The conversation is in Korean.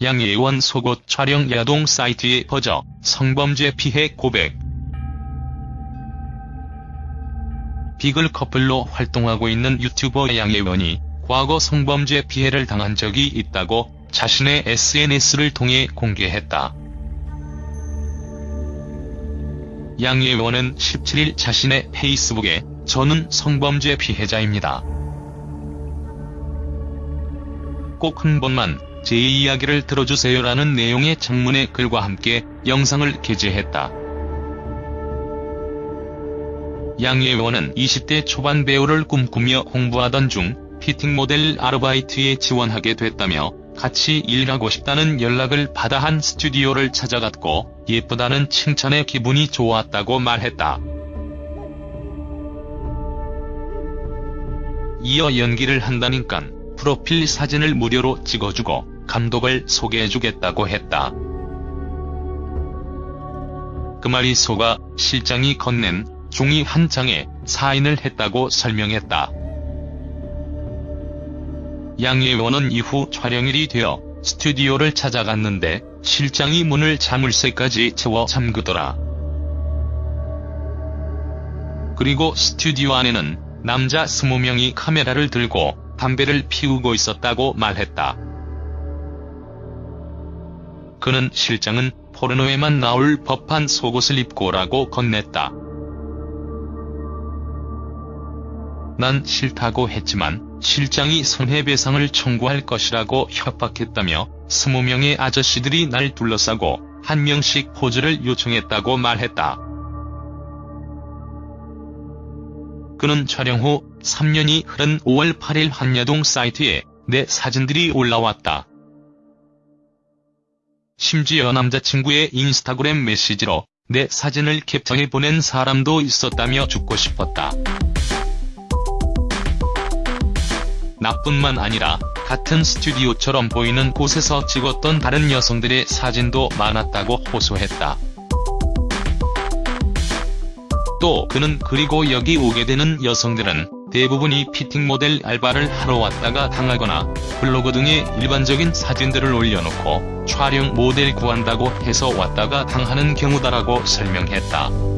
양예원 속옷 촬영 야동 사이트에 퍼져 성범죄 피해 고백. 비글 커플로 활동하고 있는 유튜버 양예원이 과거 성범죄 피해를 당한 적이 있다고 자신의 SNS를 통해 공개했다. 양예원은 17일 자신의 페이스북에 저는 성범죄 피해자입니다. 꼭 한 번만 제 이야기를 들어주세요라는 내용의 장문의 글과 함께 영상을 게재했다. 양 예원은 20대 초반 배우를 꿈꾸며 공부하던 중 피팅 모델 아르바이트에 지원하게 됐다며 같이 일하고 싶다는 연락을 받아 한 스튜디오를 찾아갔고 예쁘다는 칭찬에 기분이 좋았다고 말했다. 이어 연기를 한다니깐 프로필 사진을 무료로 찍어주고 감독을 소개해주겠다고 했다. 그 말이 속아 실장이 건넨 종이 한 장에 사인을 했다고 설명했다. 양예원은 이후 촬영일이 되어 스튜디오를 찾아갔는데 실장이 문을 자물쇠까지 채워 잠그더라. 그리고 스튜디오 안에는 남자 20명이 카메라를 들고 담배를 피우고 있었다고 말했다. 그는 실장은 포르노에만 나올 법한 속옷을 입고 오라고 건넸다. 난 싫다고 했지만 실장이 손해배상을 청구할 것이라고 협박했다며 20명의 아저씨들이 날 둘러싸고 한 명씩 포즈를 요청했다고 말했다. 그는 촬영 후 3년이 흐른 5월 8일 한야동 사이트에 내 사진들이 올라왔다. 심지어 남자친구의 인스타그램 메시지로 내 사진을 캡처해 보낸 사람도 있었다며 죽고 싶었다. 나뿐만 아니라 같은 스튜디오처럼 보이는 곳에서 찍었던 다른 여성들의 사진도 많았다고 호소했다. 또 그는 그리고 여기 오게 되는 여성들은 대부분이 피팅 모델 알바를 하러 왔다가 당하거나 블로그 등에 일반적인 사진들을 올려놓고 촬영 모델 구한다고 해서 왔다가 당하는 경우다라고 설명했다.